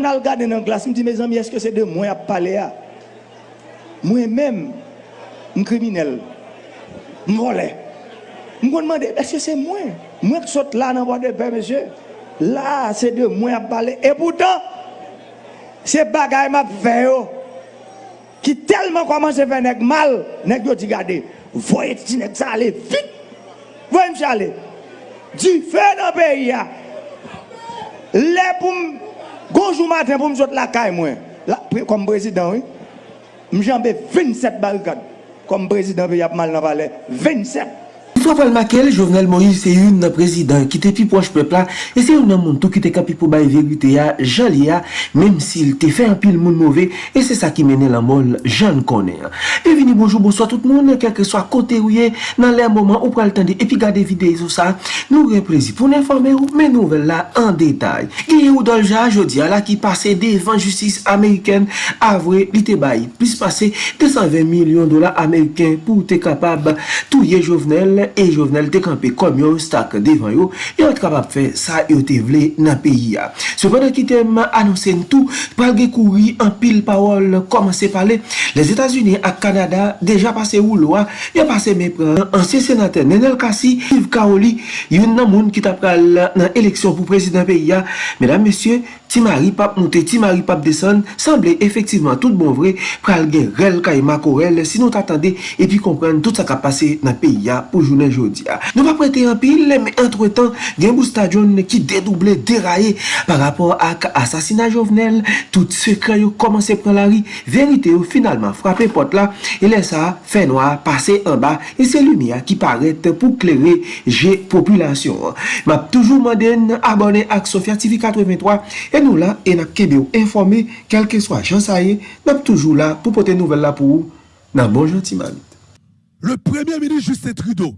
on a regardé dans la glace, je me dis, mes amis, est-ce que c'est de moi à parler à Moi-même, un criminel, un volé. Je me demande, est-ce que c'est moi Moi qui saute là dans le de paix, monsieur. Là, c'est de moi à parler. Et pourtant, c'est bagaille m'a fait oh, qui tellement commence à faire mal, nèg yo dit regardez, voyez ti nèg ça aller vite. Voyez m'aller. Du feu dans le pays. Ah. Les pour Gonjou matin pour me sortir la caille moi. Comme président, oui. M'jambe 27 barricades. Comme président, il y a mal dans le palais. 27. Sou apal makel, Jovenel Moïse se yon nan prezident ki te pi poche pepla e se yon nan moun tou ki te kapi pou baye verite ya jali ya, menm si il te fe an pil moun mouve, e se sa ki mene la mol jan konen. vini bonjou, bonsoy tout moun, kelke swa kote ou ye nan le mouman ou pral tende epi gade videyo sa, nou reprezi pou n'informe ou men nouvel la an detay. Gye ou dolja, jodi ala ki pase devan justice Ameriken avre li te baye, plis pase 220 milyon dola Ameriken pou te kapab touye Jovenel e jovenel te kampe kom yo stak devan yo, yon te kapap fe sa yo te vle nan peyi ya. Sepadan ki tem anonsen tou, palge kouri an pil pawol komanse pale, les Etats-Unis ak Kanada deja pase ou loa, yon pase mepren ansyen senate Nenel Kassi, Yves Kaoli, yon nan moun ki tap pral nan eleksyon pou prezident peyi ya. Medan mesye, ti mari pap monte, ti mari pap deson, semble efektiveman tout bon vre pral gen rel kay makorel si nou tatande epi kompren tout sa ka pase nan peyi ya pou jounen jodi ya. Nou pa prete an pil, men entre tan gen bou stadion ki dedouble, deraye par rapport ak asasina jovenel tout sekre yo komanse pran la ri verite yo finalman frape pot la e lè sa fè noa pase an ba e se lumia ki paret pou kleri je populasyon. Map toujou manden abone ak Sofia TV 83 e E nou la, e nap kebe ou informe, kelke swa jansaye, nap toujou la pou pote nouvel la pou ou, nan bon jantiman. Le premier ministre Justin Trudeau,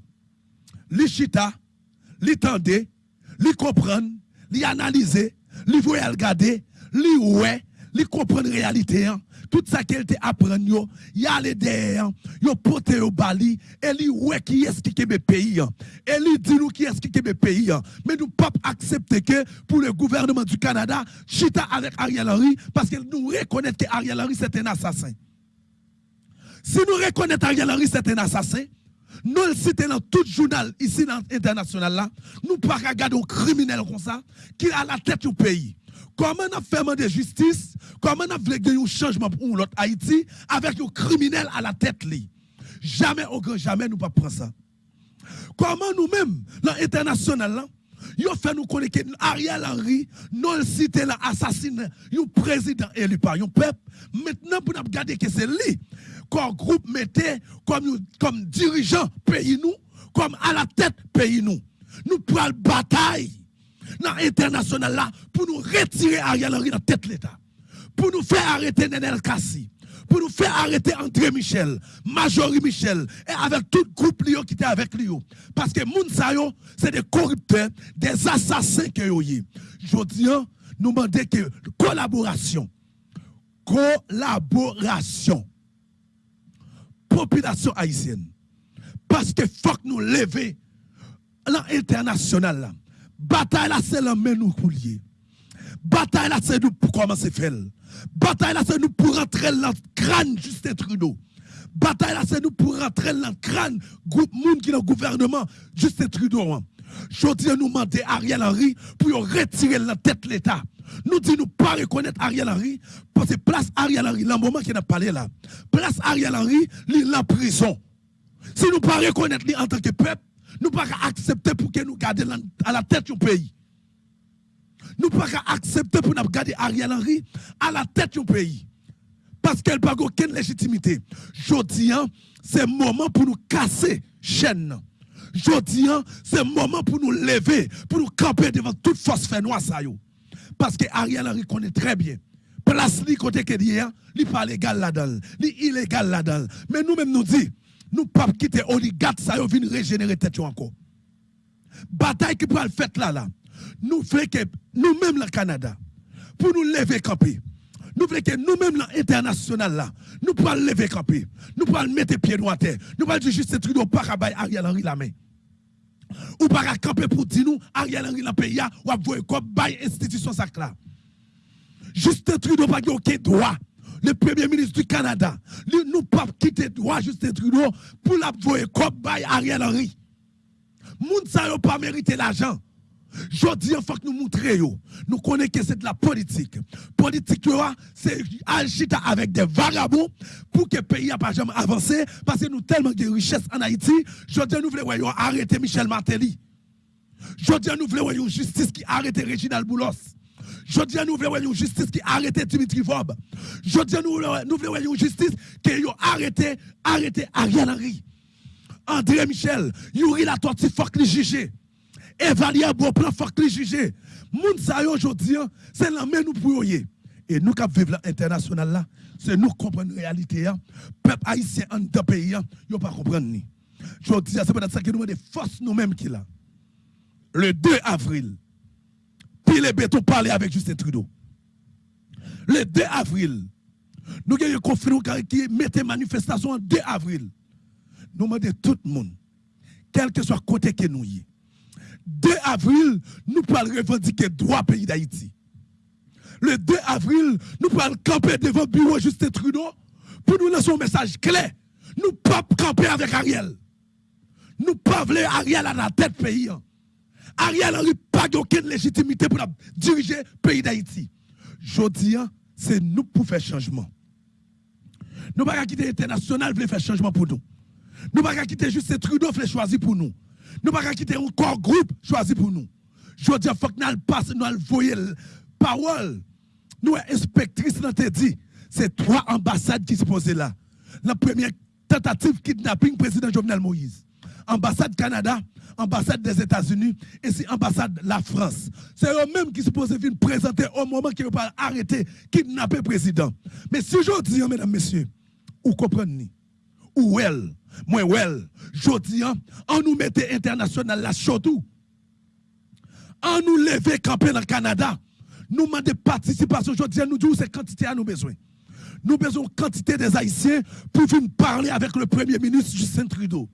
li chita, li tende, li kompran, li analize, li voye al li ouwe, li comprendre réalité hein. tout ça qu'elle te apprend yo, y aller derrière, yo pote au bali, et li ouais qui est qui est pays hein. et dit nous qui est qui pays hein. mais nous pas accepter que pour le gouvernement du Canada chita avec Ariel Henry parce que nous reconnaît que Ariel Henry c'est un assassin. Si nous reconnaissons Ariel Henry c'est un assassin, nous le citons dans tout journal ici dans l'international là, nous pas regarder un criminel comme ça qui a la tête du pays. Comment on a fait de justice, comment on a voulu un changement pour l'autre Haïti avec un criminel à la tête li. Jamais au jamais nous pas prendre ça. Comment nous-mêmes l'international là, Yo fait nous connaître Ariel Henry, non cité là assassiné, un président élu par un peuple. Maintenant, pour nous regarder que c'est lui comme groupe mettait comme, comme dirigeant pays nous, comme à la tête pays nous. Nous prenons bataille dans l'international là pour nous retirer Ariel Henry dans tête l'État. Pour nous faire arrêter Nenel Kassi. Pour nous faire arrêter André Michel, Majorie Michel, et avec tout le groupe qui était avec lui. Parce que Mounsayo, c'est des corrupteurs, des assassins que Je dis, nous demandons que collaboration. Collaboration population haïtienne. Parce que faut que nous lever l'international. Bataille là, c'est la main nous. Bataille là, c'est nous pour commencer à faire. Bataille là, c'est nous pour rentrer dans le crâne Justin Trudeau. Bataille là, c'est nous pour rentrer dans le crâne groupe monde qui est dans le gouvernement Justin Trudeau. Je dis nous demander Ariel Henry pour retirer la tête l'État. Nous disons nous pas reconnaître Ariel Henry parce que place Ariel Henry, le moment qu'il a parlé là, place Ariel Henry, il est en prison. Si nous pas reconnaître lui en tant que peuple, nous pas accepter pour que nous gardions à la tête du pays. Nous pas accepter pour nous garder Ariel Henry à la tête du pays. Parce qu'elle n'a aucune légitimité. Je dis, hein, c'est le moment pour nous casser chaîne. Je dis, hein, c'est le moment pour nous lever, pour nous camper devant toute force fait noire. Parce que Ariel Henry connaît très bien. Place li côté que dit, il pas légal là-dedans, li illégal là-dedans. Mais nous-mêmes nous dit, nous pas quitter oligarque ça venir régénérer tête encore. Bataille qui pourra le faire là là. Nous voulons que nous-mêmes le Canada pour nous lever camper. Nous voulons que nous-mêmes l'international là, nous pourrons lever camper. Nous pourrons mettre pieds à terre. Nous pourrons dire juste Trudeau pas Ariel Henry la main. Ou pas camper pour dire nous, Ariel Henry dans pays, ou à voir comme bail institution ça là. Justin Trudeau pas aucun droit. Le premier ministre du Canada, nous pas quitter droit Justin Trudeau pour la voyer comme Ariel Henry. Moun sa yo pas mérité l'argent. Je dis, il faut que nous montrions. Nous connaissons que c'est de la politique. Politique, c'est agiter avec des vagabonds pour que le pays n'a pas jamais avancé. Parce que nous avons tellement de richesses en Haïti. Je dis, nous voulons arrêter Michel Martelly. Je dis, nous voulons une justice qui arrête Reginald Boulos. Je dis, nous voulons une justice qui arrête Dimitri Vob. Je dis, nous voulons une justice qui arrête Ariel Henry. André Michel, Yuri la tortue, faut les juger évaluer bon plan, faut que juger. Moun sa aujourd'hui, hein, c'est la main nous pour Et nous qui vivons l'international là, c'est nous qui comprenons la réalité. Hein. Peuple haïtien en deux pays, hein, ils ne pas comprendre. Je dis, c'est peut-être ça que nous avons des forces nous-mêmes qui là. Le 2 avril, puis les bétons parler avec Justin Trudeau. Le 2 avril, nous avons conflit qui mettait manifestation en 2 avril. Nous demandons tout le monde, quel que soit le côté que nous y 2 avril, nous pouvons revendiquer droit pays d'Haïti. Le 2 avril, nous pouvons camper devant le bureau Justin Trudeau pour nous lancer un message clair. Nous ne pouvons pas camper avec Ariel. Nous ne pouvons pas Ariel à la tête pays. Ariel n'a pas aucune légitimité pour diriger le pays d'Haïti. Je dis, c'est nous pour faire changement. Nous ne pouvons pas quitter l'international pour faire changement pour nous. Nous ne pouvons pas quitter Justin Trudeau pour choisir pour nous. Nous ne pouvons pas quitter un corps groupe choisi pour nous. Je dis, il faut que nous passions, nous voyons la parole. Nous, inspectrice, nous te dit, c'est trois ambassades qui se posent là. La première tentative kidnapping, président Jovenel Moïse. Ambassade Canada, ambassade des États-Unis et c'est ambassade la France. C'est eux-mêmes qui se posent venir présenter au moment qu'ils vont arrêter, kidnapper le président. Mais si je mesdames, messieurs, vous comprenez, ou elle, moi, well, je dis, hein, on nous mettait international là, surtout. On nous lever camper dans le Canada. Nous demandons participation. Je nous disons, c'est quantité à nous besoin. Nous besoin quantité des Haïtiens pour venir parler avec le Premier ministre Justin Trudeau.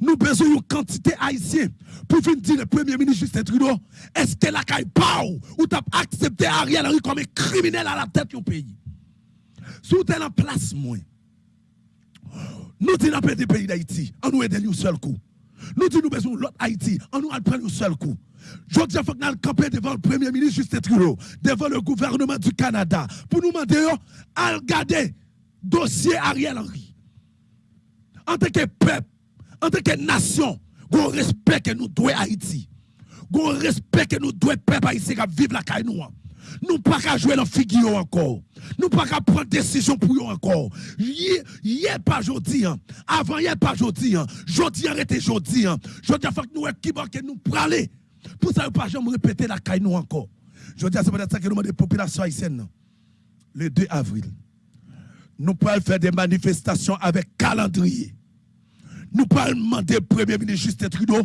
Nous besoin une quantité haïtien pour venir dire le Premier ministre Justin Trudeau, est-ce que la caille ou t'as accepté Ariel Henry comme un criminel à la tête du pays? Sous tel en place. Nous disons dans le pays d'Haïti, on nous aide un seul coup. Nous disons nous besoin l'autre Haïti, on nous prendre un seul coup. Que nous camper devant le Premier ministre Justin Trudeau, devant le gouvernement du Canada, pour nous demander à regarder dossier Ariel Henry. En tant que peuple, en tant que nation, on respect que nous devons Haïti. On respect que nous devons peuple haïtien qui vivre la caille nous pas qu'à jouer dans figure encore. Nous pas qu'à prendre décision pour eux encore. Hier pas aujourd'hui, hein. avant hier pas aujourd'hui, Jodi arrêtez jodi. Jodi faut que nous qui que nous praler. Pour ça pas jamais répéter la caille nous encore. Jodi c'est peut-être ça que nous demandons des populations haïtiennes. Le 2 avril, nous pouvons faire des manifestations avec calendrier. Nous pouvons demander Premier ministre Justin Trudeau,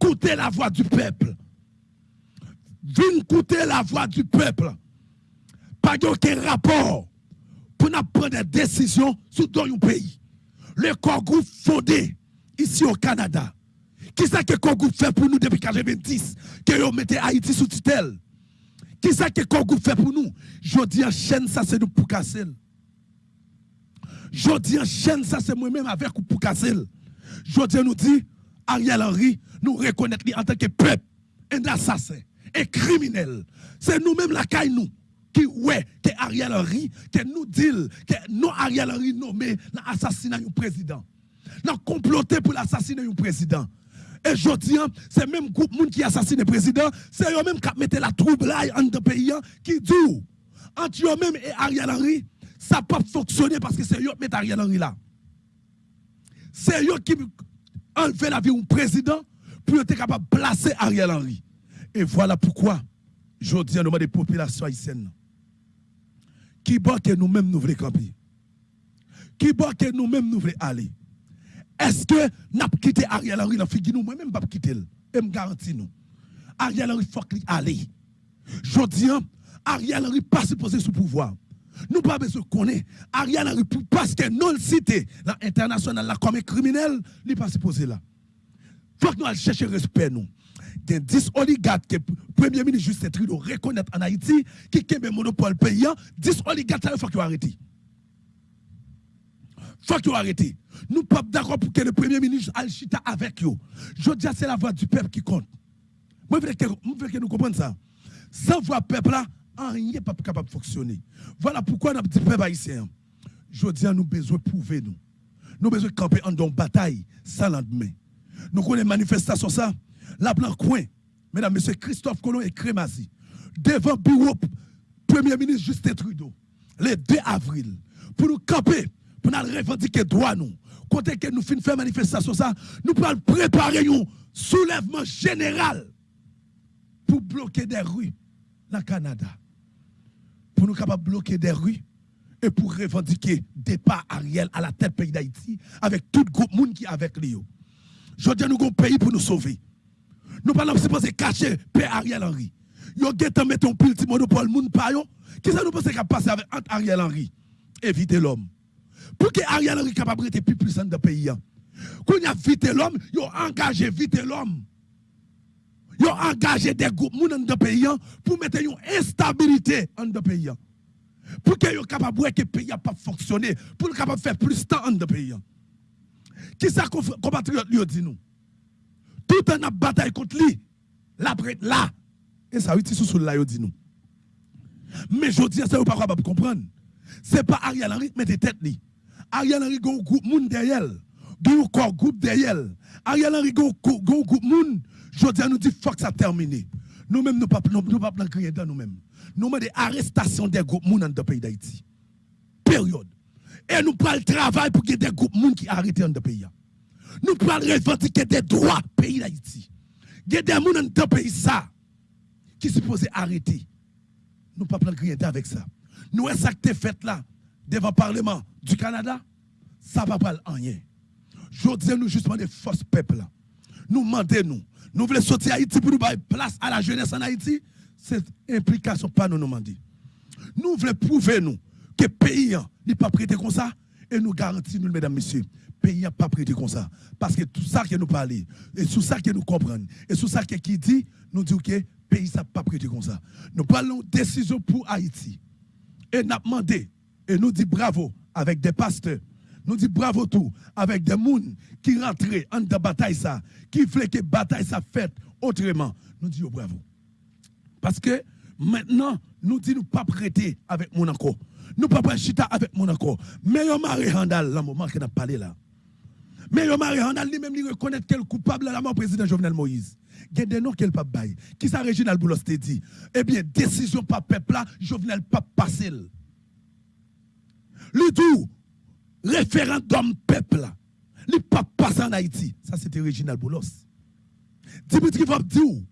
écouter la voix du peuple Viens écouter la voix du peuple. Pas aucun rapport pour nous prendre des décisions sur un pays. Le groupe fondé ici au Canada. Qui ce que le groupe fait pour nous depuis 1990 que vous mettez Haïti sous tutelle? Qui ce que le groupe fait pour nous? Je dis en chaîne, ça c'est nous pour casser. Je dis en chaîne, ça c'est moi-même avec ou pour casser. Je dis nous dit, Ariel Henry, nous reconnaître en tant que peuple, un assassin et criminel. C'est nous-mêmes la caille nous qui ouais que Ariel Henry que nous dit que nous Ariel Henry nommé l'assassinat du président. Nous comploté pour l'assassiner du président. Et je hein, c'est même groupe qui assassine le président, c'est eux même qui mettent la trouble là en pays hein, qui dit entre eux-mêmes et Ariel Henry, ça peut pas fonctionner parce que c'est eux qui mettent Ariel Henry là. C'est eux qui enlèvent la vie du président pour être capable de placer Ariel Henry. Et voilà pourquoi, je dis à des populations haïtiennes, qui que nous-mêmes nous voulons camper, qui que nous-mêmes nous voulons aller. Est-ce que nous avons quitté Ariel Henry dans figure? Nous, moi-même, pas quitter. Et me garantis nous. Ariel Henry, faut qu'il aille. Je dis, Ariel Henry pas supposé sous pouvoir. Nous pas besoin de connaître. Ariel Henry, parce que non cité, l'international, comme criminel, il pas supposé là. Faut que nous allions chercher respect, nous. il y a 10 oligarques que le Premier ministre Justin Trudeau reconnaît en Haïti qui ont un monopole payant. 10 oligarques, il faut qu'ils arrêtent. Il faut qu'ils arrêtent. Nous ne sommes pas d'accord pour que le Premier ministre Al-Chita avec eux. Je dis c'est la voix du peuple qui compte. Moi, je veux que, nous comprenions ça. Sans voix peuple là, rien n'est pas capable de fonctionner. Voilà pourquoi nous dit peuple haïtien. Je dis nous besoin de prouver nous. Nous besoin de camper en bataille sans lendemain. Nous connaissons manifestation ça. La blanc coin, mesdames, messieurs, Christophe Colomb et Crémazie, devant bureau Premier ministre Justin Trudeau, le 2 avril, pour nous camper, pour nous revendiquer droit nous. Quand que nous finissons faire manifestation ça, nous pouvons préparer un soulèvement général pour bloquer des rues dans le Canada. Pour nous capables de bloquer des rues et pour revendiquer départ Ariel à la tête pays d'Haïti avec tout le groupe monde qui avec lui. Je dis nous avons un pays pour nous sauver. Nous parlons de cacher Père Ariel Henry. Yo ont mettre un petit monopole moun pa yo. Qui ça nous pense qu'il passer avec Ariel Henry Éviter l'homme. Pour que Ariel Henry capable de plus puissant dans le pays. Quand il a vite l'homme, il a engagé vite l'homme. Il a engagé des groupes dans pays pour mettre une instabilité dans le pays. Pour que soit capable que le pays n'a pas fonctionné, pour qu'il capable de faire plus de temps dans le pays. Qui ça compatriote lui dit nous? Tout un bataille contre lui, la là. Et ça, oui, sous là, dit nous. Mais je dis, ça, vous pas capable de comprendre. Ce n'est pas Ariel Henry, mais des têtes. Ariel Henry, a un groupe derrière. Il y a un groupe derrière. Ariel Henry, a un groupe monde. Je dis, nous dit, faut que ça termine. Nous-mêmes, nous ne pouvons pas crier dans nous-mêmes. Nous avons des arrestations des groupes dans le pays d'Haïti. Période. Et nous prenons le travail pour ait des groupes qui arrêtent dans le pays. Nous prenons revendiquer des droits pays d'Haïti. Il y a des gens dans le pays ça qui sont supposés arrêter. Nous ne pouvons pas rien avec ça. Nous, ça que fait là, devant le Parlement du Canada, ça ne va pas rien. Je dis nous justement des forces peuple là. Nous demandons nous. Nous voulons sortir Haïti pour nous donner place à la jeunesse en Haïti. Cette implication pas nous demander. Nous voulons prouver nous que le pays n'est pas prêté comme ça. Et nous garantissons, nous, mesdames, messieurs, le pays n'est pas prêté comme ça. Parce que tout ça que nous parlons, et tout ça que nous comprenons, et tout ça qui dit, nous dit que pays n'a pas prêté comme ça. Nous parlons de décision pour Haïti. Et nous demandé, et nous dit bravo avec des pasteurs, nous dit bravo tout avec des gens qui rentrent en de bataille ça, qui voulaient que bataille ça faite autrement. Nous disons bravo. Parce que maintenant, nous disons nous pas prêter avec mon encore. Nous pas pas chita avec mon encore. Mais yo Marie Handal, le moment qu'on a parlé là. Mais yo Marie Handal lui-même lui reconnaît qu'elle coupable de la mort président Jovenel Moïse. Il y a des qu'elle pas bail. Qui ça Réginal Boulos te dit? Eh bien, décision pas peuple là, Jovenel pas passé. Le tout référendum peuple il pas passé en Haïti. Ça c'était Réginal Boulos. Dimitri dit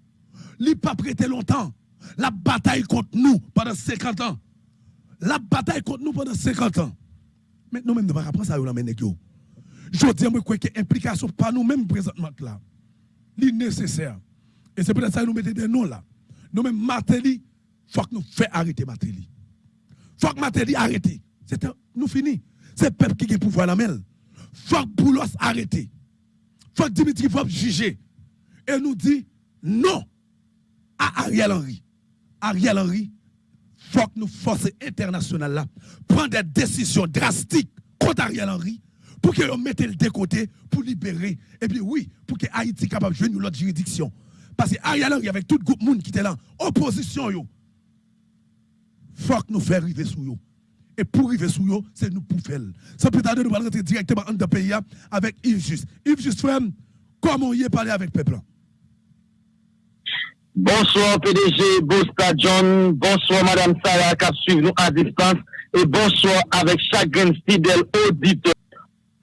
il pas prêté longtemps. La bataille contre nous pendant 50 ans. La bataille contre nous pendant 50 ans. Mais nous-mêmes, nous ne pas ça. Je dis que l'implication par nous-mêmes présentement là, c'est nécessaire. Et c'est peut-être ça que nous mettons des noms là. Nous-mêmes, Martelly, il faut que nous fassions arrêter Martelly. Il faut que Martelly arrête. Nous finissons. C'est le peuple qui a le pouvoir la. Il faut que Boulos arrête. Faut que Dimitri faut juger. Et nous dit non à Ariel Henry. Ariel Henry, faut que nous, forces internationales, là, prendre des décisions drastiques contre Ariel Henry pour que nous mettions le décoté pour libérer. Et puis oui, pour que Haïti capable de jouer l'autre juridiction. Parce que Ariel Henry, avec tout le groupe monde qui était là, opposition, il faut que nous fassions arriver sous eux. Et pour arriver sous eux, c'est nous pour faire. Sans plus tarder, nous allons rentrer directement dans le pays avec Yves Just. Yves Just, comment y est parlé avec le peuple? Bonsoir PDG, bonsoir John, bonsoir Madame Sarah qui suivi nous à distance et bonsoir avec chacun fidèle auditeur.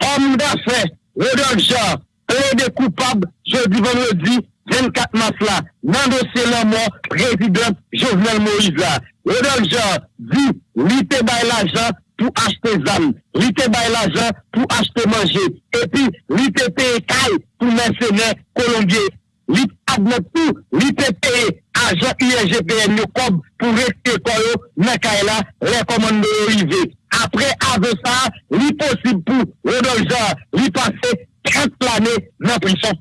Homme d'affaires, Rodolphe Jean, plaide coupable jeudi vendredi 24 mars là, dans le dossier la mort, président Jovenel Moïse là. Rodolphe Jean dit, l'ité bail l'argent pour acheter ZAM, l'ité bail l'argent pour acheter manger, et puis l'ité paye caille pour mercenaires colombiens. L'ité admet tout, l'ité paye agent IRGPN comme pour rester koyo, mais là, les commandes arrivées. Après, avec ça, l'impossible pour Rodolphe Jean, l'y passer 30 l'année dans prison.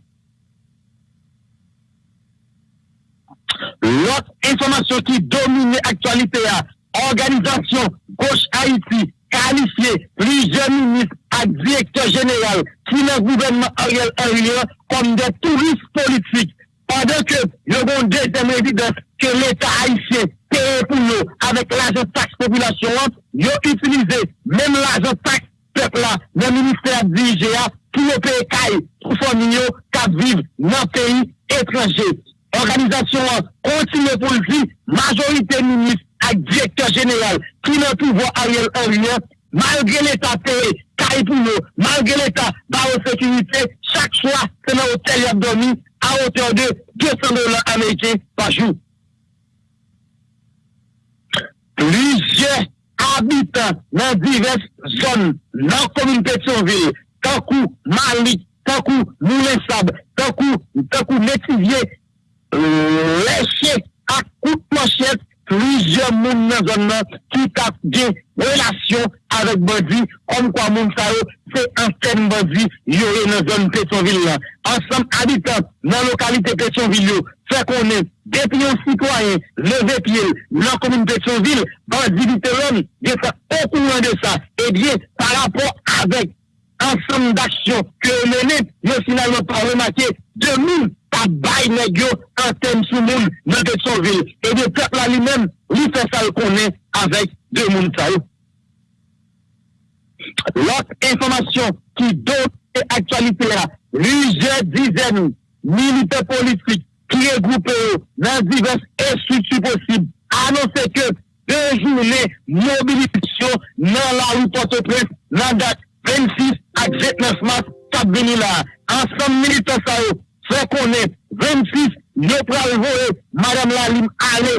L'autre information qui domine l'actualité, organisation gauche Haïti, qualifié plusieurs ministres à directeur général qui le gouvernement Ariel Henry comme des touristes politiques. Pendant que nous avons deuxième évidence que l'État haïtien paye pour nous avec l'argent taxe population, ils ont utilisé même l'argent taxe peuple là, le ministère dirigé pou yo peye kay pou fòmine yo kap viv nan peyi etranje. Organizasyon an kontine pou li majorite minis ak direktor jeneral ki nan pouvo a yon oryen malgre l'Etat peye kay pou yo, malgre l'Etat ba ou sekurite, chak chwa se nan hotel yon domi a hotel de 200 dolan Amerike pa jou. Pluje abitan nan divers zon nan komin Petionville tankou Malik, tankou Moulensab, tankou Métivier, lèche ak kout manchèt, plizye moun nan zon nan ki tak gen relasyon avèk bandi, kom kwa moun sa yo, se anten bandi yore nan zon Petionville la. Ansem abitant nan lokalite Petionville yo, fè konè, depi yon sitwayen, leve piye, nan komoun Petionville, bandivite lòm, gen sa okouman de sa, e eh bien, par rapport avèk ensemble d'actions que mené, mais finalement pas remarqué, 2000 pas bail négio en thème sous monde dans Pétionville. Et le peuple lui-même, lui fait ça le connaît avec deux mondes ça. L'autre information qui donne actualité là, plusieurs dizaines militaires politiques qui regroupent dans diverses structures possibles annoncent que deux journées mobilisation dans la rue Port-au-Prince, dans date 26 ak 29 mars kap veni la. Ansem milite sa yo, se konen 26, yo pral voe, madame la lim ale,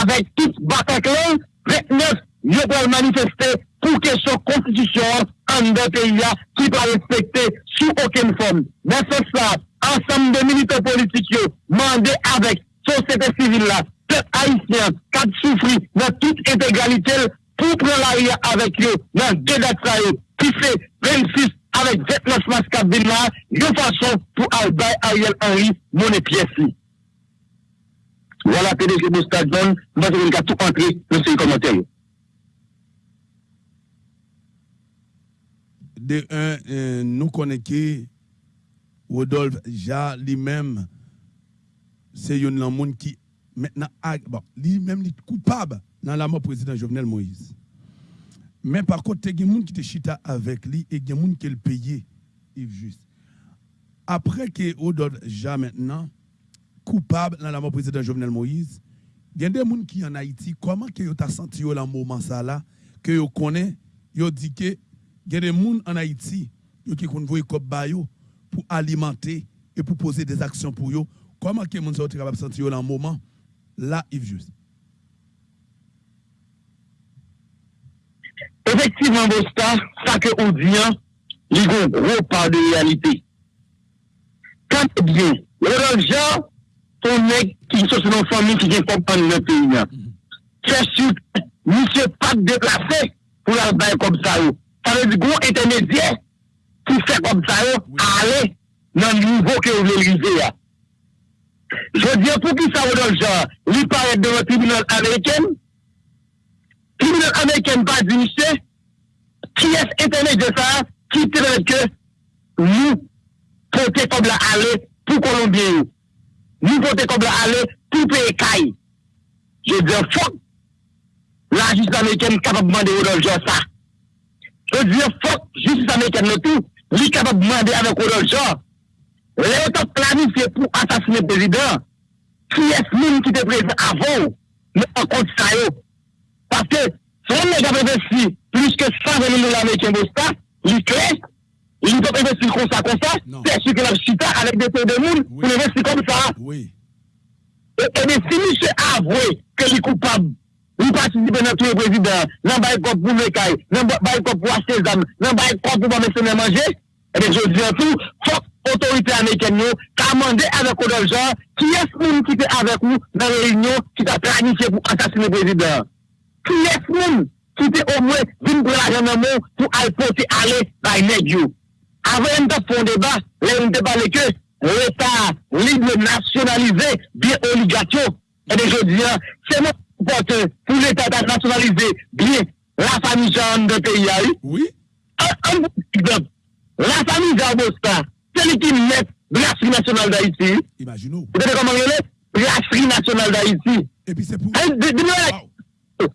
avek tout batak lan, 29, yo pral manifeste pou kesyon konstitusyon an de peya ki pa respekte sou oken fon. Men se sa, ansem de milite politik yo, mande avek sosyete sivil la, pep haisyen, kat soufri nan tout integralitel pou pran la riyan avek yo nan de dat sa yo. Ki se 26, avec 29 mars là, de façon pour Ariel Henry, mon pièce. Voilà, PDG Boustadjon, nous allons tout entrer dans ces commentaires. De un, euh, nous connaissons Rodolphe Ja lui-même, c'est un monde qui maintenant, bon, lui-même, est coupable dans la mort président Jovenel Moïse. Mais par contre, il y a des gens qui te chita avec lui et des gens qui le payé, Yves Juste. Après que Odol Ja maintenant, coupable dans la mort président Jovenel Moïse, il y a des gens qui en Haïti, comment que vous avez senti dans moment ça là, que vous connaissez, vous dit que il y a des gens en Haïti qui ont voulu pour alimenter et pour poser des actions pour eux. Comment que vous avez capable de sentir dans le moment là, Yves Juste? Efektivman Bosta, sa ke ou diyan, li gon gro pa de realite. Kante diyo, le roljan, ton nek ki sou se non fami ki gen kompan nan peyi nan. Kè sou, se pat deplase pou la baye kom sa yo. Sa le di gro etenedye pou se kom sa yo ale nan nivou ke ou velize ya. Je diyo pou ki sa roljan, li paret de yon tribunal Ameriken, l'Union américaine pas dit, qui est internet de ça, qui traite que nous porter comme la aller pour Colombien. Nous porter comme la aller pour pays Je dis, fuck, la justice américaine capable de demander au ça. Je dis, fuck, justice américaine le tout, lui capable de demander avec Rodolphe Jean. Léotan planifié pour assassiner le président, qui est-ce qui était présent avant, mais en compte ça, Paske, son mèk ap investi plus ke 100 000 dola amèkèm de sta, li kre, li ap investi kon sa kon sa, se si ke la chita alèk de te de moun, pou investi kon sa. E de si mi se avwe ke li koupab, Ou patisipe nan touye prezident, nan baye kop pou mekay, nan baye kop pou aske zam, nan baye kop pou mame se ne manje, eh ebe jodi an tou, fok otorite Ameriken yo, ka mande avek odol jan, ki es moun ki te avek ou nan reynyon ki ta planifiye pou asasine prezident. Ki les moun ki te o mwen vin pou la jan nan moun pou alpote ale bay neg yo. Avè yon ta fon deba, lè yon deba leke, l'Etat libre nationalize bien oligatyon. E de jè diyan, se moun pote pou l'Etat nationalize bien la fami jan de peyi a yu. Oui. An moun ki dèm, la fami jan bosta, se li ki net brasserie nationale da iti. Imaginou. Vous savez comment il est Brasserie nationale d'Haïti. Et puis c'est pour... Wow.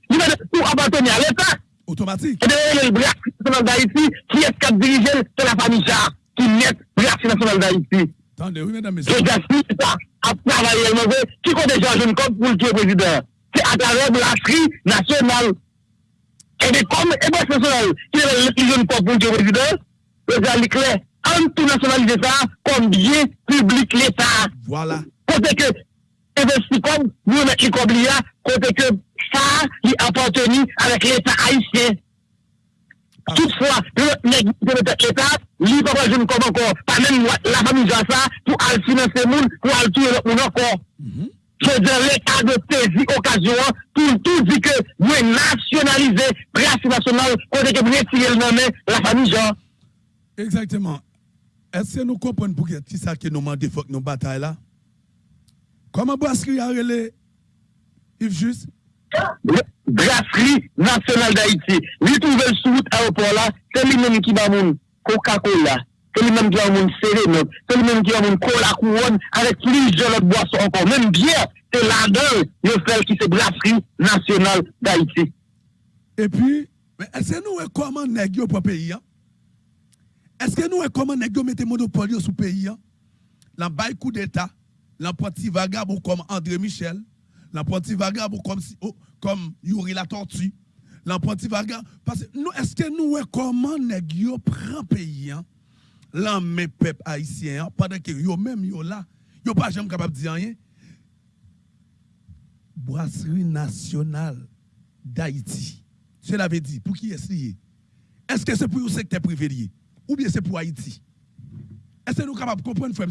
Il va pour appartenir à l'État. Automatique. Et de le Brasserie nationale d'Haïti, qui est a dirigé, c'est la famille Jean qui met Brasserie nationale d'Haïti. Attendez, oui, mesdames, Je messieurs. gaspille ça à travailler le mauvais. Qui compte déjà jeune comme pour le qui est président? C'est à travers Brasserie nationale. Et de comme Brasserie nationale, qui est le jeune comme pour le président, le gars, il est clair. En tout nationaliser ça comme bien public l'État. Voilà. Côté que investi comme nous met Icoblia, côté que ça, il appartenu avec l'État haïtien. Toutefois, l'État, il pas comme encore, pas même la famille ça, pour aller financer monde, pour aller tuer le monde encore. Mhm. Je dire l'État de saisir occasion pour tout dire que nous nationaliser Préassi nationale, côté que nous retirer le nom la famille Jean. Exactement. Est-ce que nous comprenons pourquoi c'est ça que nous demandons, faut que nous bataille là? Comment Brasserie a relé Yves Juste Brasserie nationale d'Haïti. Lui trouve le sous aéroport là, c'est lui-même qui va mon Coca-Cola. C'est lui-même qui va mon Cérénope. C'est lui-même qui va mon Cola Couronne avec plusieurs autres boissons encore. Même bière, c'est là-dedans, le fait qui c'est Brasserie nationale d'Haïti. Et puis, est-ce que nous comment négocier pour le pays hein? Est-ce que nous comment négocier mettre monopole sur le pays hein? La bail coup d'État dans petit vagabond comme André Michel, dans petit vagabond comme, oh, comme Yuri la tortue, dans petit vagabond. Parce que nous, est-ce que nous, comment négocier prend le pays? hein? Là, mes peuples haïtiens, hein, pendant que yo même yo là, yo pas jamais capable de dire rien. Brasserie nationale d'Haïti. Cela veut dire, pour qui est-ce? Est-ce que c'est pour le secteur privé? Ou bien c'est pour Haïti? Est-ce que nous sommes capables de comprendre, frère?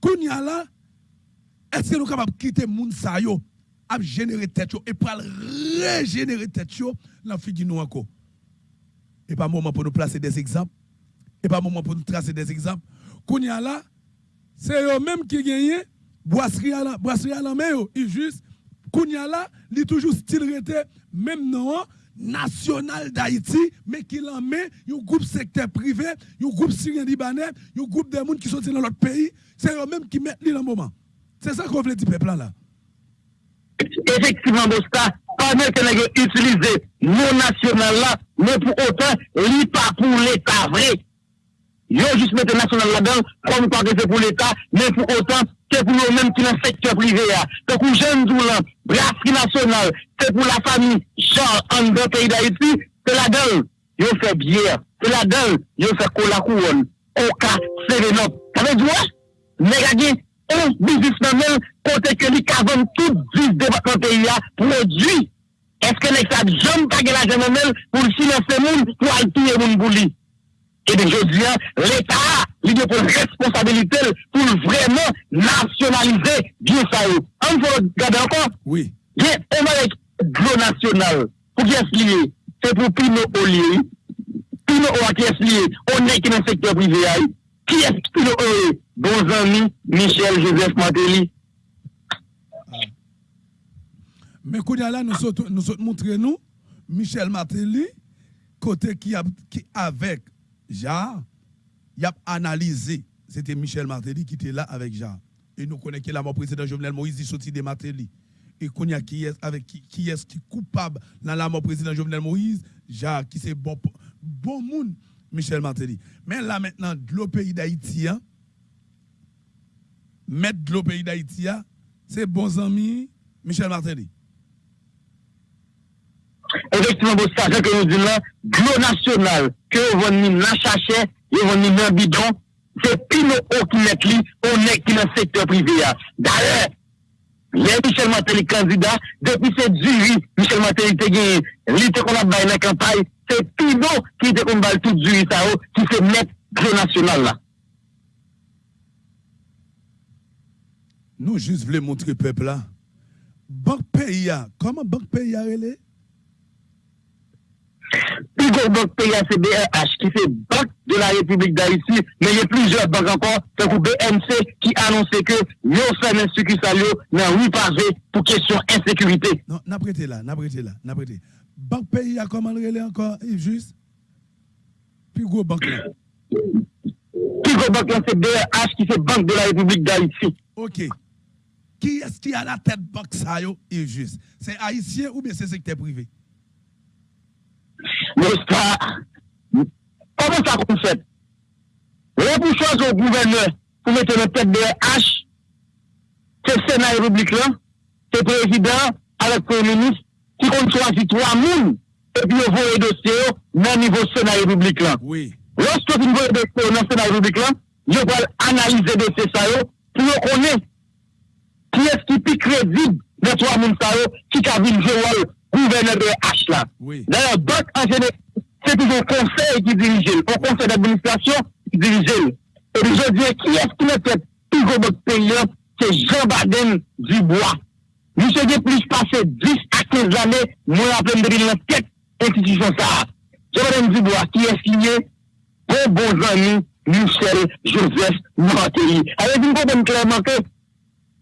Kounya est-ce que nous sommes capables de quitter moun sa yo, à générer tête et pour régénérer tête dans la figure nous encore? Et pas moment pour nous placer des exemples. Et pas moment pour nous tracer des exemples. Kounya là, c'est eux même qui gagnent boisserie à la boisserie à la main yo. il juste Kounya là, il toujours style même non national d'Haïti mais qui l'en met un groupe secteur privé, un groupe syrien libanais, un groupe de monde qui sont dans l'autre pays, c'est eux même qui mettent dans le moment. C'est ça qu'on veut dire peuple là. Effectivement, Bosta, pendant que utilisé non national là, mais pour autant, li pas pour l'État vrai. Yo juste mettre national là-dedans, comme quoi que c'est pour l'État, mais pour autant, c'est pour eux-mêmes qui dans le secteur privé. Donc, aux jeunes doulant, brasserie nationale, c'est pour la famille, genre, en deux pays d'Haïti, c'est la donne. Ils ont fait bière, c'est la donne. Ils ont fait cola couronne, oka, sérénop. Ça veut dire, mais regardez, un businessman, côté que lui, cavonne tout 10 départements pays, produit. Est-ce que les gens jamais pas l'argent pour financer les gens, pour aller tout le monde pour lui? Et bien, je dis, l'État, li de pou responsabilite pou vremen nasyonalize diyo sa yo. An pou gade ankon? Oui. Gen, on alek glo nasyonal pou ki es liye, se pou pino o liye, pino o a ki es liye, o ne ki nan sektor privé a yo. Ki es pino o e? Bon zami, Michel Joseph Mateli. Ah. Men kou nyala nou sot montre nou, Michel Mateli, kote ki avek jar, il a analysé. C'était Michel Martelly qui était là avec Jar. Et nous connaissons la mort président Jovenel Moïse, il sorti de Martelly. Et Kounya qui est avec qui, est coupable dans la mort président Jovenel Moïse, Jar qui c'est bon bon monde Michel Martelly. Mais là maintenant l'autre pays d'Haïti hein, mettre de pays d'Haïti hein, c'est bons amis Michel Martelly. Effectivement, c'est ça que nous disons là, national, que vous venez dans vous venez dans bidon, c'est Pino qui met lui, on est qui dans le secteur privé. hein. D'ailleurs, Michel Matéli candidat, depuis ce jury, Michel Matéli te gagné, l'été qu'on a dans la campagne, c'est Pino qui te combat tout jury ça, oh, qui se met gros national là. Nous juste voulons montrer peuple là. Banque pays, comment banque pays a relé? Puis, Banque PIA, c'est BRH qui fait Banque de la République d'Haïti, mais il y a plusieurs banques encore, comme BNC, qui annonçait que nous fait un succursale dans 8 passé pour question insécurité. Non, n'a prêté là, n'a prêté là, n'a prêté. Banque PIA, comment le encore, Yves Juste? Puis gros banque là. Gros banque là, c'est BRH qui fait Banque de la République d'Haïti. Ok. Qui est-ce qui a la tête banque ça, Yves Juste? C'est haïtien ou bien c'est secteur privé? N'est-ce pas? Comment ça qu'on fait? Là, pour choisir au gouverneur, pour mettre le tête de H, c'est le Sénat républicain, c'est le président, avec le premier ministre, qui compte choisir trois moules, et puis vous voyez dossier dans le niveau Sénat républicain. Oui. Lorsque vous voyez dossier dans le Sénat républicain, je vais analyser dossier ça, pour le connaître. Qui est-ce qui est crédible de trois moules ça, qui a vu le rôle gouverneur de H là. Oui. D'ailleurs, banque en général, c'est toujours le conseil qui dirige, le conseil d'administration qui dirige. Et aujourd'hui, qui est-ce qui ne fait plus gros banque pays C'est Jean Baden Dubois. Nous sommes plus passé 10 à 15 années, nous rappelons de l'enquête institution ça. Jean Baden Dubois, qui est signé pour bons amis, Michel Joseph Martelly. Alors, nous comprenons clairement que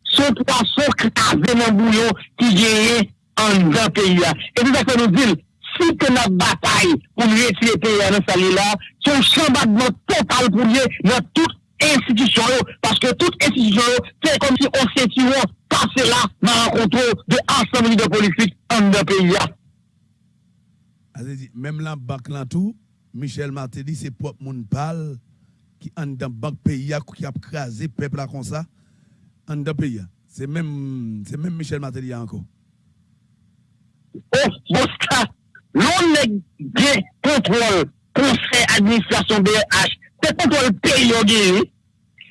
ce poisson cravé dans le bouillon qui gagne an dan peyi ya. E se tak se nou dil, si te nan batay pou liye tiye peyi ya nan sali la, son chanbat nan total pou liye nan tout institisyon yo, paske tout institisyon yo, se kom si on se tiyon pase la nan renkontrou de ansambli de politik an dan peyi ya. Aze di, mem lan bak lan tou, Michel Martelly se pop moun pal ki an dan bak peyi ya ki ap krasi pepla kon sa, an dan peyi ya. Se men Michel Martelly ya anko. Boska, loun ne gen kontrol konsey administrasyon BH, se kontrol peryoge,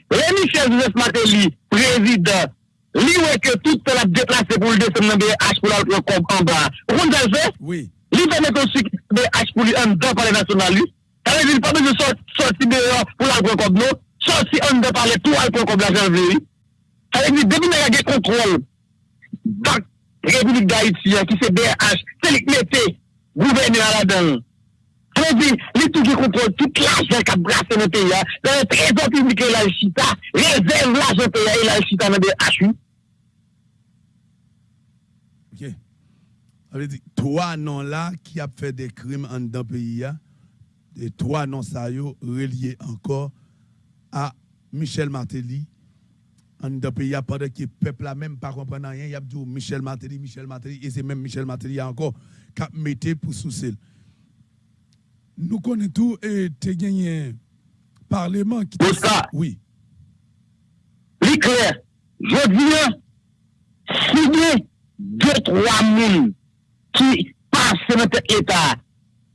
Rémi Chef Joseph Mateli, prezident, li wè ke tout se la deplase pou l'de semen BH pou la wè kon an ba. Roun dal fè? Oui. Li fè mè kon si BH pou li an dan pale nasyonal li, ta wè li pa mè se sorti BH pou la wè kon nou, sorti an dan pale tout al kon kon blajan vè li. Ta wè li debi mè la gen kontrol. Bak, Republik d'Haïti ki se BH. Se li kmete gouverne a la dan. Tane li li tou ki kontrol tout l'ajan ka brase nan te ya. Tane trezon publike la chita. Rezerv l'ajan te ya e la chita nan BH. OK. avait dit trois noms là qui a fait des crimes en dans le pays et trois noms ça reliés encore à Michel Martelly en le pays pendant que le peuple là même pas comprendre rien il a dit Michel Martelly Michel Martelly et c'est même Michel Martelly encore qui a metté pour sous nous connaissons tout et tu gagné parlement qui Oscar. oui Li clair, je dis signer deux, trois mounes qui passent dans l'État,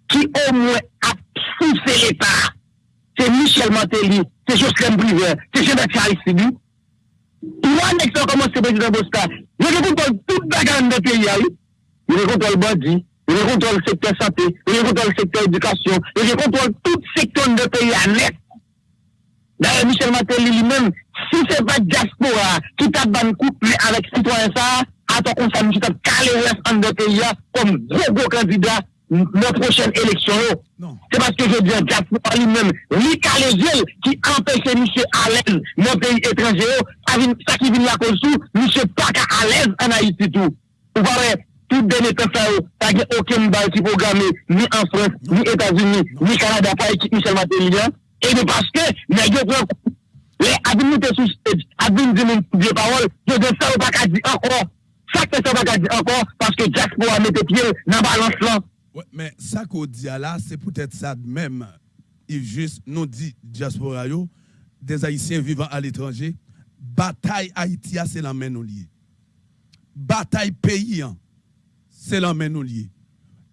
qui au moins a poussé l'État. C'est Michel Martelly, c'est Jocelyn Briver, c'est Jean-Baptiste Aristide. Yon nek sa komanse prezident Boska, yon rekontrol tout bagan de peyi a yon. Yon rekontrol bandi, yon rekontrol sektor sate, yon rekontrol sektor edukasyon, yon rekontrol tout sektor de peyi a net. Darè Michel Matel li men, si se va diaspora ki ta ban kouple avèk sitwansa, ato kon sa mi ki ta kale res an de peyi a kom drogo kandida nos prochaines élections. Non. C'est parce que je dis à lui-même, lui qui empêche M. Allen dans pays étranger, ça qui vient la cause M. pas à l'aise en Haïti tout. Vous voyez, tout dernier temps, ça n'y a aucun bail qui programmé, ni en France, ni aux États-Unis, non. ni au Canada, pas équipe Michel Matélian. Et bien parce que, les habilités euh, sous les paroles, je dis ça, on pas dire encore. Ça, c'est ça, on pas dire encore, parce que Jack pourra mettre pied dans la balance là. Mais ça qu'on dit là, c'est peut-être ça même. Il juste nous dit diaspora yo, des Haïtiens vivant à l'étranger, bataille Haïti a, c'est la main nous. Bataille pays hein, c'est la main nous.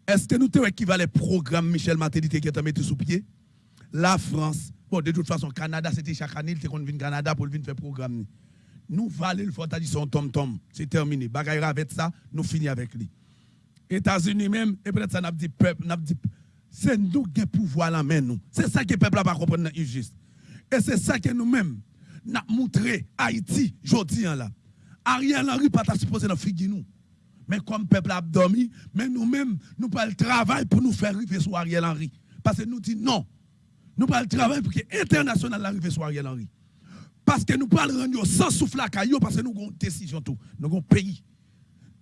Est-ce que nous te équivalent programme Michel Martelly qui a mis sous pied? La France, bon de toute façon Canada c'était chaque année, il qu'on vient Canada pour venir faire programme. Nous valons le fort dit son tom tom, c'est terminé. Bagaille avec ça, nous finissons avec lui. États-Unis même, et peut-être ça n'a dit peuple, n'a dit c'est nous qui pouvoir la main nous. C'est ça que le peuple n'a pas compris dans juste. Et c'est ça que nous-mêmes n'a montré Haïti jodi là. Ariel Henry pas supposé dans figure nous. Mais comme peuple a dormi, mais nous-mêmes, nous pas le travail pour nous faire arriver sur Ariel Henry. Parce que nous disons non. Nous pas le travail pour que l'international arrive sur Ariel Henry. Parce que nous pas le rendre sans souffle à caillou, parce que nous avons une décision tout. Nous avons un pays.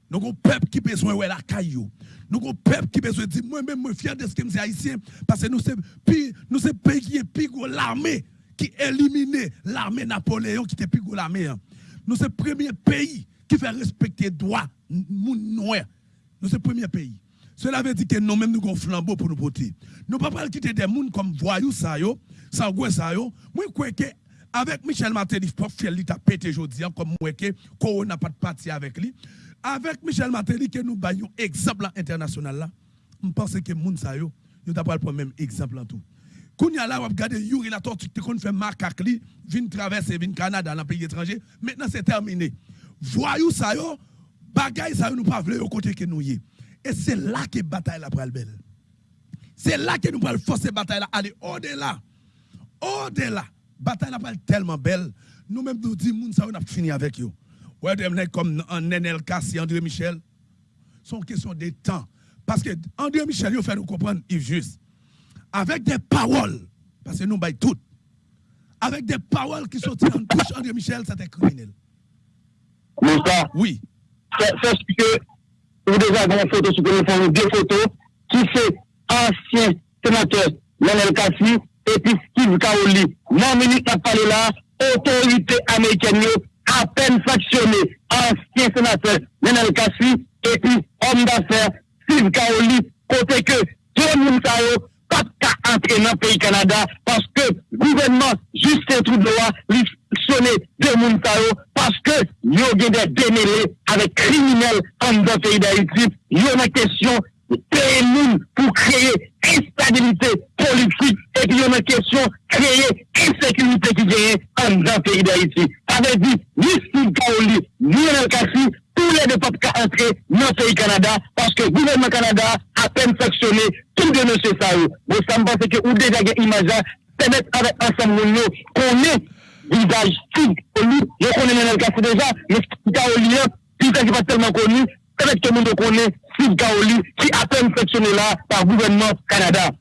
Nous avons peuple qui besoin de la caillou. Nous avons peuple qui besoin de dire, moi-même, je suis fier de ce que je haïtien, parce que nous sommes un pays qui est plus l'armée, qui élimine l'armée Napoléon, qui était plus gros l'armée. Hein. Nous sommes le premier pays qui fait respecter les droits Nous sommes le premier pays. Cela veut dire que nous-mêmes, nous avons flambeau pour nous porter. Nous ne pouvons pas quitter des gens comme voyous, ça, yo, sans ça, yo. Moi, je crois que avec Michel Martin, il faut faire pété aujourd'hui, hein, comme moi, que n'a pas de parti avec lui. Avec Michel Martin, que nous baillons exemple international je pense que moun sa yo, yo pas le même exemple en tout. Quand y a là, on regarde Yuri la tortue qui fait macaque li, vient traverser, vient Canada dans pays étranger. Maintenant c'est terminé. Voyou ça yo, bagay ça nous pas vle au côté que nous y. Et c'est là que bataille la pral belle. C'est là que nous pral forcer bataille là aller au-delà. Au-delà. Bataille la pral tellement belle. Nous même nous disons moun ça on a fini avec yo. Ouais, comme Nenel Kassi, André Michel. C'est une question de temps. Parce que André Michel, il fait nous comprendre, Yves Juste. Avec des paroles, parce que nous baillons toutes. Avec des paroles qui sortent en bouche André Michel, c'était criminel. Moussa, oui. C'est ce que vous déjà une photo sur le téléphone, deux photos, qui c'est ancien sénateur Nenel Kassi et puis Steve Kaoli. Non, ministre n'a parlé là, autorité américaine, à peine sanctionné ancien sénateur Nenel Kassi et puis homme d'affaires Steve Kaoli, côté que John Moussao, pas qu'à entrer dans le pays Canada parce que le gouvernement Justin Trudeau a sonné de Moussao parce que il y a des démêlés avec criminels en dans le pays d'Haïti. Il y a une question payer nous pour créer instabilité politique et puis une question créer insécurité qui gagne en dans le pays d'Haïti. Ça veut dire, ni Steve Kaoli, ni El Kassi, tous les deux peuples qui entrer dans le pays Canada parce que le gouvernement Canada a peine sanctionné tout de monsieur Sao. Bon, mais ça me pense que vous déjà une image, c'est mettre avec ensemble nous qu'on est visage Steve Kaoli, je connais El Kassi déjà, mais Steve Kaoli, tout ça qui pas tellement connu, Peut-être que nous connaissons Steve Kaoli qui a peine sectionné là par le gouvernement Canada.